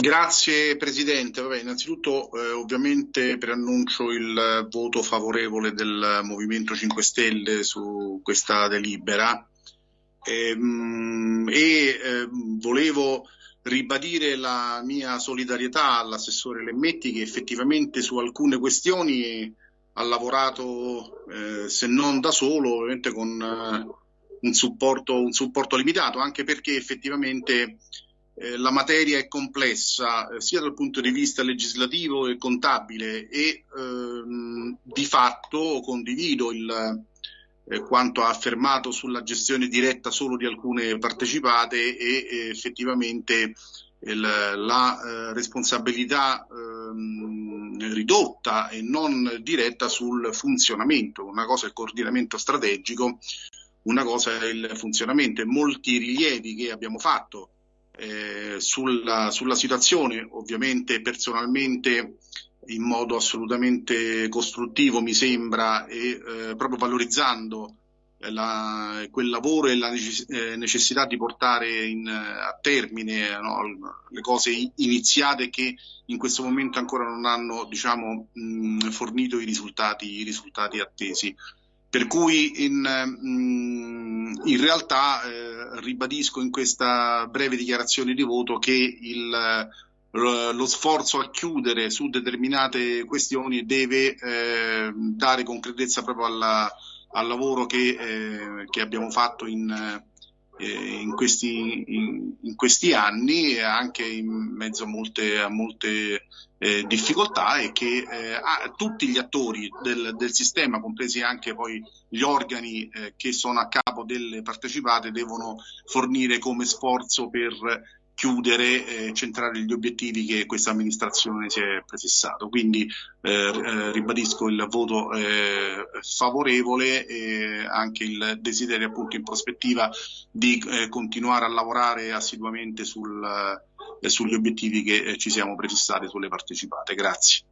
Grazie Presidente. Vabbè, innanzitutto eh, ovviamente preannuncio il voto favorevole del Movimento 5 Stelle su questa delibera ehm, e, eh, volevo ribadire la mia solidarietà all'assessore Lemmetti che effettivamente su alcune questioni ha lavorato eh, se non da solo, ovviamente con eh, un supporto, un supporto limitato, anche perché effettivamente eh, la materia è complessa eh, sia dal punto di vista legislativo e contabile e ehm, di fatto condivido il, eh, quanto ha affermato sulla gestione diretta solo di alcune partecipate e effettivamente il, la eh, responsabilità ehm, ridotta e non diretta sul funzionamento. Una cosa è il coordinamento strategico, una cosa è il funzionamento e molti rilievi che abbiamo fatto eh, sulla, sulla, situazione, ovviamente personalmente in modo assolutamente costruttivo mi sembra e eh, proprio valorizzando la, quel lavoro e la eh, necessità di portare in, a termine no, le cose iniziate che in questo momento ancora non hanno diciamo, mh, fornito i risultati, i risultati attesi. Per cui in, mh, in realtà eh, ribadisco in questa breve dichiarazione di voto che il, lo sforzo a chiudere su determinate questioni deve eh, dare concretezza proprio alla, al lavoro che, eh, che abbiamo fatto in, in, questi, in, in, questi, anni anche in mezzo a molte, a molte eh, difficoltà e che eh, tutti gli attori del, del, sistema, compresi anche poi gli organi eh, che sono a capo delle partecipate, devono fornire come sforzo per chiudere e centrare gli obiettivi che questa amministrazione si è prefissato. Quindi eh, eh, ribadisco il voto eh, favorevole e anche il desiderio appunto in prospettiva di eh, continuare a lavorare assiduamente sul, eh, sugli obiettivi che eh, ci siamo prefissati sulle partecipate. Grazie.